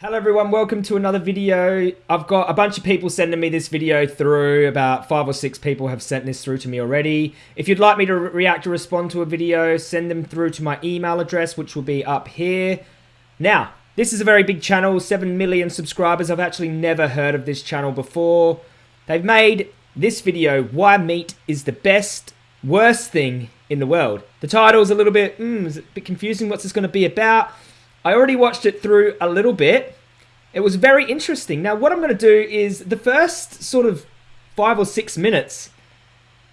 Hello everyone, welcome to another video. I've got a bunch of people sending me this video through. About five or six people have sent this through to me already. If you'd like me to re react or respond to a video, send them through to my email address, which will be up here. Now, this is a very big channel, 7 million subscribers. I've actually never heard of this channel before. They've made this video, Why Meat is the Best, Worst Thing in the World. The title is a little bit, mm, a bit confusing. What's this going to be about? I already watched it through a little bit. It was very interesting. Now, what I'm going to do is the first sort of five or six minutes,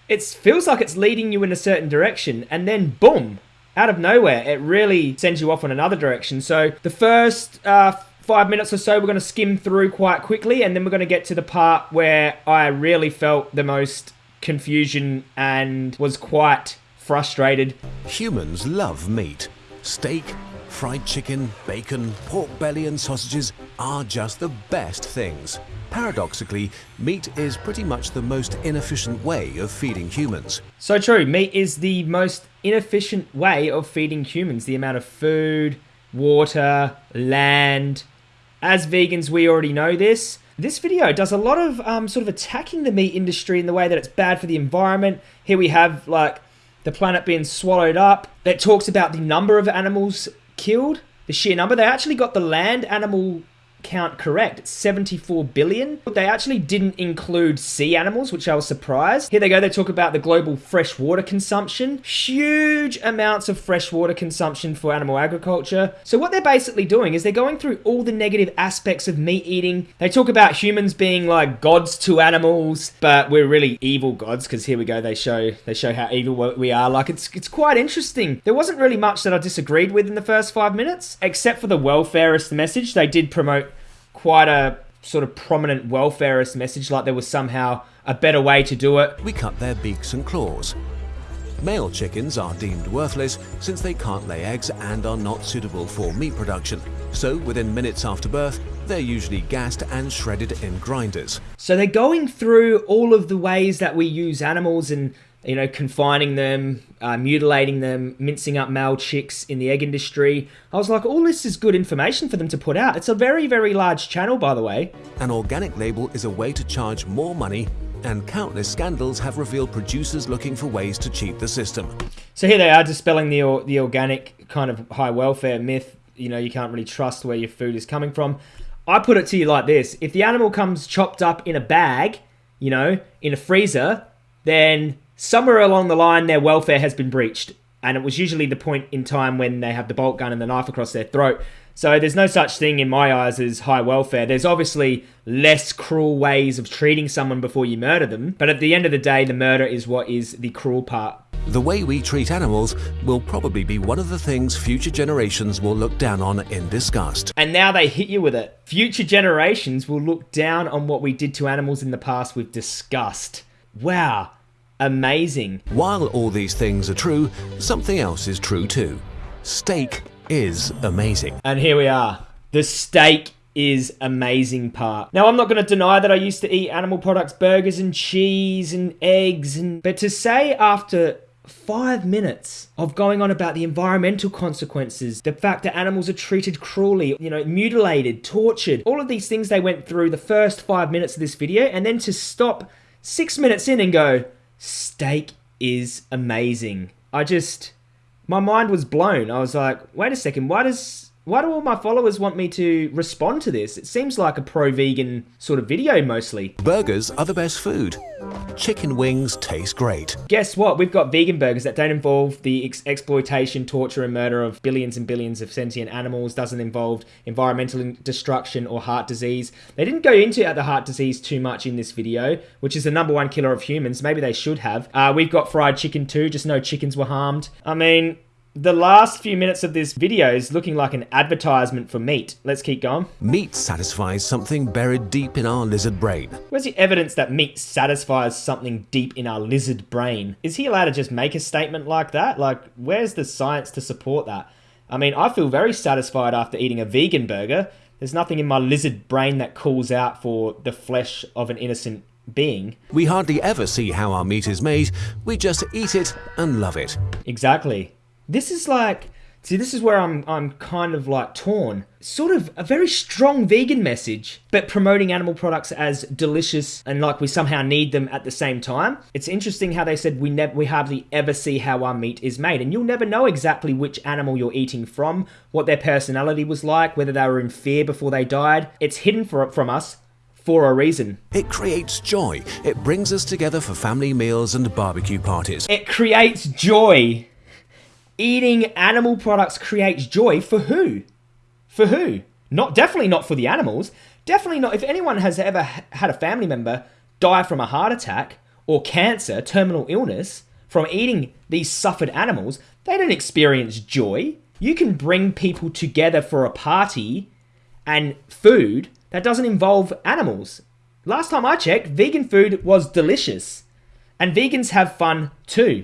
it feels like it's leading you in a certain direction, and then boom, out of nowhere, it really sends you off in another direction. So the first uh, five minutes or so, we're going to skim through quite quickly, and then we're going to get to the part where I really felt the most confusion and was quite frustrated. Humans love meat. Steak, fried chicken, bacon, pork belly and sausages are just the best things. Paradoxically, meat is pretty much the most inefficient way of feeding humans. So true, meat is the most inefficient way of feeding humans. The amount of food, water, land. As vegans, we already know this. This video does a lot of um, sort of attacking the meat industry in the way that it's bad for the environment. Here we have like the planet being swallowed up. It talks about the number of animals killed, the sheer number. They actually got the land animal count correct. It's 74 billion. They actually didn't include sea animals, which I was surprised. Here they go. They talk about the global freshwater consumption. Huge amounts of freshwater consumption for animal agriculture. So what they're basically doing is they're going through all the negative aspects of meat eating. They talk about humans being like gods to animals, but we're really evil gods because here we go. They show they show how evil we are. Like it's it's quite interesting. There wasn't really much that I disagreed with in the first five minutes, except for the welfarist message. They did promote quite a sort of prominent welfarist message, like there was somehow a better way to do it. We cut their beaks and claws. Male chickens are deemed worthless since they can't lay eggs and are not suitable for meat production. So within minutes after birth, they're usually gassed and shredded in grinders. So they're going through all of the ways that we use animals and you know, confining them, uh, mutilating them, mincing up male chicks in the egg industry. I was like, all this is good information for them to put out. It's a very, very large channel, by the way. An organic label is a way to charge more money and countless scandals have revealed producers looking for ways to cheat the system. So here they are dispelling the, the organic kind of high welfare myth. You know, you can't really trust where your food is coming from. I put it to you like this. If the animal comes chopped up in a bag, you know, in a freezer, then somewhere along the line their welfare has been breached and it was usually the point in time when they have the bolt gun and the knife across their throat so there's no such thing in my eyes as high welfare there's obviously less cruel ways of treating someone before you murder them but at the end of the day the murder is what is the cruel part the way we treat animals will probably be one of the things future generations will look down on in disgust. And now they hit you with it. Future generations will look down on what we did to animals in the past with disgust. Wow, amazing. While all these things are true, something else is true too. Steak is amazing. And here we are. The steak is amazing part. Now I'm not going to deny that I used to eat animal products, burgers and cheese and eggs and but to say after 5 minutes of going on about the environmental consequences, the fact that animals are treated cruelly, you know, mutilated, tortured, all of these things they went through the first 5 minutes of this video and then to stop 6 minutes in and go, steak is amazing. I just, my mind was blown. I was like, wait a second, why does why do all my followers want me to respond to this? It seems like a pro-vegan sort of video mostly. Burgers are the best food. Chicken wings taste great. Guess what? We've got vegan burgers that don't involve the ex exploitation, torture and murder of billions and billions of sentient animals, doesn't involve environmental destruction or heart disease. They didn't go into the heart disease too much in this video, which is the number one killer of humans. Maybe they should have. Uh, we've got fried chicken too, just no chickens were harmed. I mean, the last few minutes of this video is looking like an advertisement for meat. Let's keep going. Meat satisfies something buried deep in our lizard brain. Where's the evidence that meat satisfies something deep in our lizard brain? Is he allowed to just make a statement like that? Like, where's the science to support that? I mean, I feel very satisfied after eating a vegan burger. There's nothing in my lizard brain that calls out for the flesh of an innocent being. We hardly ever see how our meat is made, we just eat it and love it. Exactly. This is like See, this is where I'm I'm kind of like torn. Sort of a very strong vegan message, but promoting animal products as delicious and like we somehow need them at the same time. It's interesting how they said we never we hardly ever see how our meat is made, and you'll never know exactly which animal you're eating from, what their personality was like, whether they were in fear before they died. It's hidden for, from us for a reason. It creates joy. It brings us together for family meals and barbecue parties. It creates joy. Eating animal products creates joy for who? For who? Not definitely not for the animals. Definitely not if anyone has ever had a family member die from a heart attack or cancer, terminal illness from eating these suffered animals, they don't experience joy. You can bring people together for a party and food that doesn't involve animals. Last time I checked, vegan food was delicious. And vegans have fun too.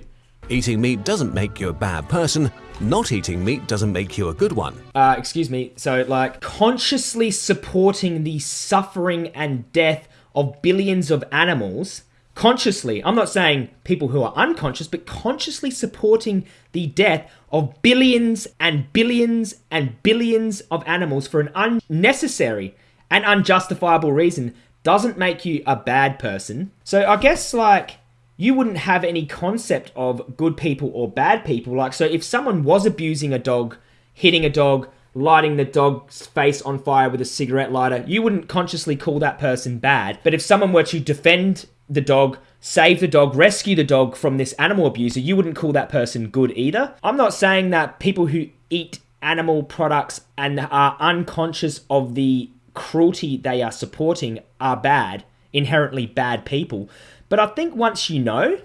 Eating meat doesn't make you a bad person. Not eating meat doesn't make you a good one. Uh, excuse me. So, like, consciously supporting the suffering and death of billions of animals, consciously, I'm not saying people who are unconscious, but consciously supporting the death of billions and billions and billions of animals for an unnecessary and unjustifiable reason doesn't make you a bad person. So, I guess, like, you wouldn't have any concept of good people or bad people. Like, so if someone was abusing a dog, hitting a dog, lighting the dog's face on fire with a cigarette lighter, you wouldn't consciously call that person bad. But if someone were to defend the dog, save the dog, rescue the dog from this animal abuser, you wouldn't call that person good either. I'm not saying that people who eat animal products and are unconscious of the cruelty they are supporting are bad, inherently bad people. But I think once you know,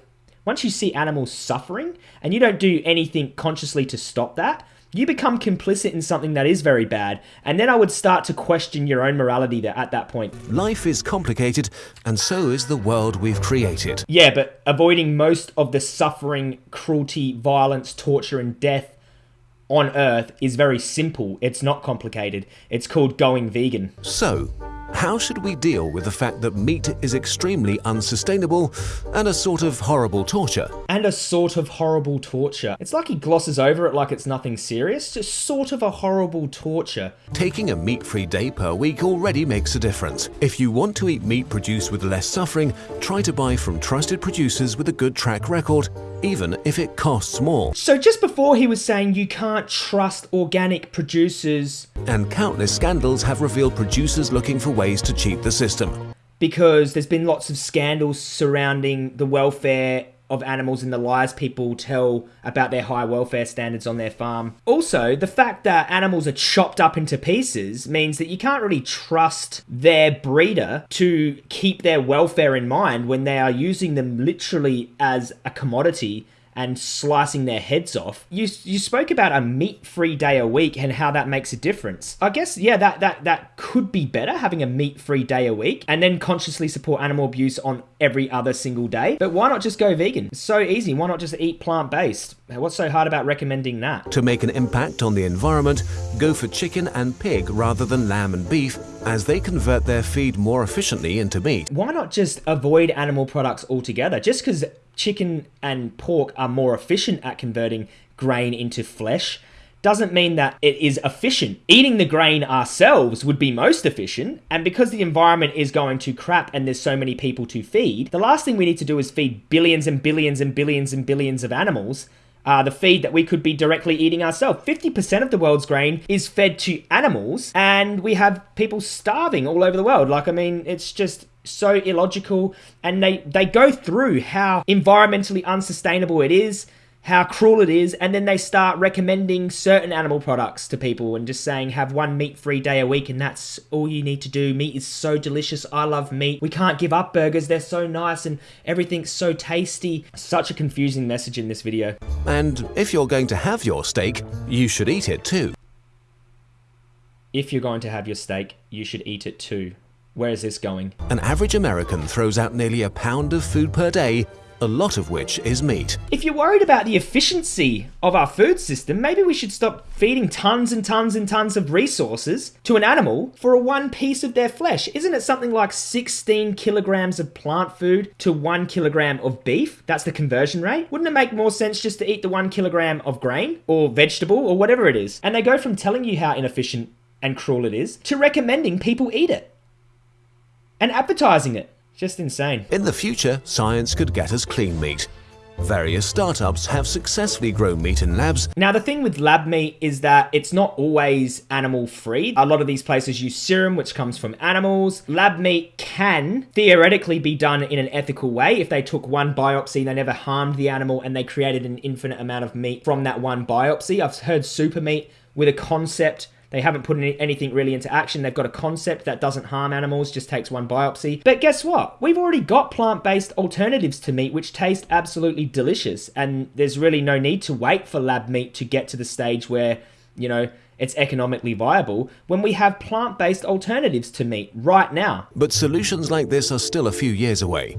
once you see animals suffering and you don't do anything consciously to stop that, you become complicit in something that is very bad. And then I would start to question your own morality there at that point. Life is complicated, and so is the world we've created. Yeah, but avoiding most of the suffering, cruelty, violence, torture, and death on Earth is very simple. It's not complicated. It's called going vegan. So, how should we deal with the fact that meat is extremely unsustainable and a sort of horrible torture? And a sort of horrible torture. It's like he glosses over it like it's nothing serious, just sort of a horrible torture. Taking a meat free day per week already makes a difference. If you want to eat meat produced with less suffering, try to buy from trusted producers with a good track record even if it costs more. So just before he was saying you can't trust organic producers. And countless scandals have revealed producers looking for ways to cheat the system. Because there's been lots of scandals surrounding the welfare of animals and the lies people tell about their high welfare standards on their farm. Also, the fact that animals are chopped up into pieces means that you can't really trust their breeder to keep their welfare in mind when they are using them literally as a commodity and slicing their heads off. You you spoke about a meat-free day a week and how that makes a difference. I guess yeah, that that that could be better having a meat-free day a week and then consciously support animal abuse on every other single day. But why not just go vegan? It's so easy. Why not just eat plant-based? What's so hard about recommending that? To make an impact on the environment, go for chicken and pig rather than lamb and beef as they convert their feed more efficiently into meat. Why not just avoid animal products altogether? Just because chicken and pork are more efficient at converting grain into flesh doesn't mean that it is efficient. Eating the grain ourselves would be most efficient, and because the environment is going to crap and there's so many people to feed, the last thing we need to do is feed billions and billions and billions and billions of animals uh, the feed that we could be directly eating ourselves. 50% of the world's grain is fed to animals, and we have people starving all over the world. Like, I mean, it's just so illogical and they they go through how environmentally unsustainable it is how cruel it is and then they start recommending certain animal products to people and just saying have one meat free day a week and that's all you need to do. Meat is so delicious. I love meat. We can't give up burgers. They're so nice and everything's so tasty. Such a confusing message in this video. And if you're going to have your steak you should eat it too. If you're going to have your steak you should eat it too where is this going? An average American throws out nearly a pound of food per day, a lot of which is meat. If you're worried about the efficiency of our food system, maybe we should stop feeding tons and tons and tons of resources to an animal for a one piece of their flesh. Isn't it something like 16 kilograms of plant food to one kilogram of beef? That's the conversion rate. Wouldn't it make more sense just to eat the one kilogram of grain or vegetable or whatever it is? And they go from telling you how inefficient and cruel it is to recommending people eat it and advertising it. Just insane. In the future, science could get us clean meat. Various startups have successfully grown meat in labs. Now, the thing with lab meat is that it's not always animal free. A lot of these places use serum, which comes from animals. Lab meat can theoretically be done in an ethical way. If they took one biopsy, they never harmed the animal, and they created an infinite amount of meat from that one biopsy. I've heard SuperMeat with a concept they haven't put any, anything really into action. They've got a concept that doesn't harm animals, just takes one biopsy. But guess what? We've already got plant based alternatives to meat which taste absolutely delicious. And there's really no need to wait for lab meat to get to the stage where, you know, it's economically viable when we have plant based alternatives to meat right now. But solutions like this are still a few years away.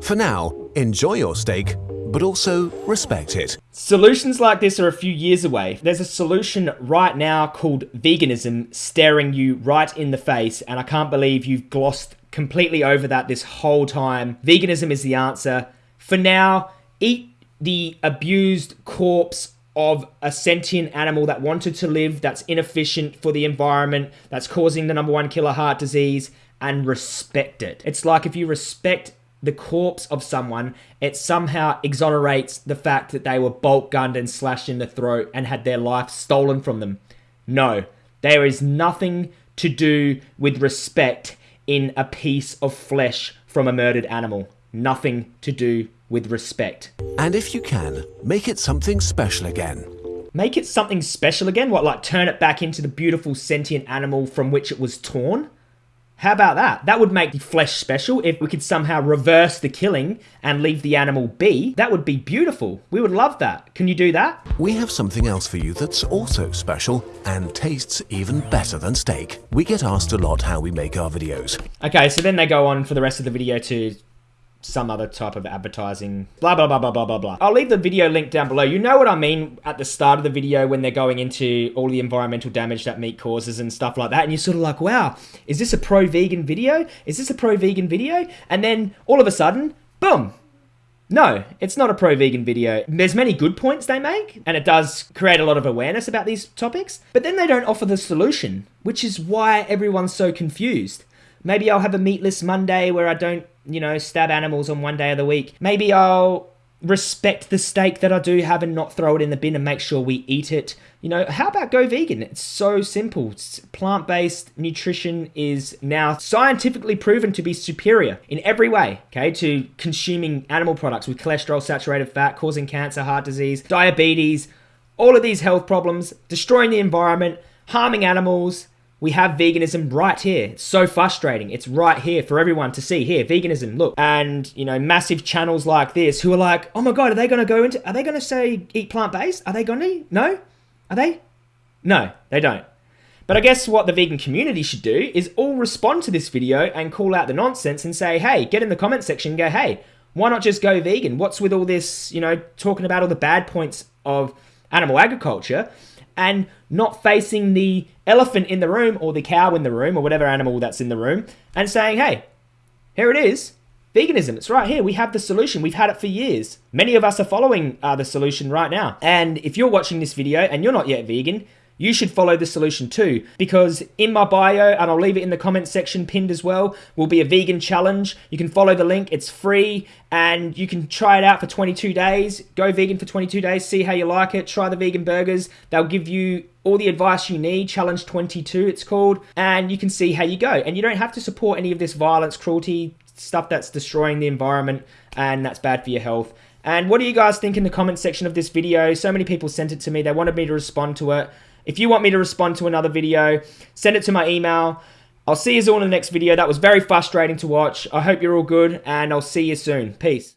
For now, enjoy your steak but also respect it. Solutions like this are a few years away. There's a solution right now called veganism staring you right in the face, and I can't believe you've glossed completely over that this whole time. Veganism is the answer. For now, eat the abused corpse of a sentient animal that wanted to live, that's inefficient for the environment, that's causing the number one killer heart disease, and respect it. It's like if you respect the corpse of someone, it somehow exonerates the fact that they were bolt gunned and slashed in the throat and had their life stolen from them. No, there is nothing to do with respect in a piece of flesh from a murdered animal. Nothing to do with respect. And if you can, make it something special again. Make it something special again? What, like turn it back into the beautiful sentient animal from which it was torn? How about that? That would make the flesh special if we could somehow reverse the killing and leave the animal be. That would be beautiful. We would love that. Can you do that? We have something else for you that's also special and tastes even better than steak. We get asked a lot how we make our videos. Okay, so then they go on for the rest of the video to some other type of advertising, blah, blah, blah, blah, blah, blah, blah. I'll leave the video link down below. You know what I mean at the start of the video when they're going into all the environmental damage that meat causes and stuff like that. And you're sort of like, wow, is this a pro-vegan video? Is this a pro-vegan video? And then all of a sudden, boom, no, it's not a pro vegan video. There's many good points they make, and it does create a lot of awareness about these topics, but then they don't offer the solution, which is why everyone's so confused. Maybe I'll have a meatless Monday where I don't you know, stab animals on one day of the week. Maybe I'll respect the steak that I do have and not throw it in the bin and make sure we eat it. You know, how about go vegan? It's so simple. Plant based nutrition is now scientifically proven to be superior in every way, okay, to consuming animal products with cholesterol, saturated fat, causing cancer, heart disease, diabetes, all of these health problems, destroying the environment, harming animals, we have veganism right here. It's so frustrating. It's right here for everyone to see. Here, veganism, look. And, you know, massive channels like this who are like, oh my God, are they going to go into, are they going to say eat plant based? Are they going to? No? Are they? No, they don't. But I guess what the vegan community should do is all respond to this video and call out the nonsense and say, hey, get in the comment section and go, hey, why not just go vegan? What's with all this, you know, talking about all the bad points of animal agriculture? And not facing the elephant in the room or the cow in the room or whatever animal that's in the room and saying, hey, here it is. Veganism, it's right here. We have the solution. We've had it for years. Many of us are following uh, the solution right now. And if you're watching this video and you're not yet vegan, you should follow the solution too. Because in my bio, and I'll leave it in the comment section pinned as well, will be a vegan challenge. You can follow the link, it's free, and you can try it out for 22 days. Go vegan for 22 days, see how you like it, try the vegan burgers. They'll give you all the advice you need, Challenge 22 it's called, and you can see how you go. And you don't have to support any of this violence, cruelty, stuff that's destroying the environment and that's bad for your health. And what do you guys think in the comment section of this video? So many people sent it to me. They wanted me to respond to it. If you want me to respond to another video, send it to my email. I'll see you all in the next video. That was very frustrating to watch. I hope you're all good, and I'll see you soon. Peace.